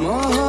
My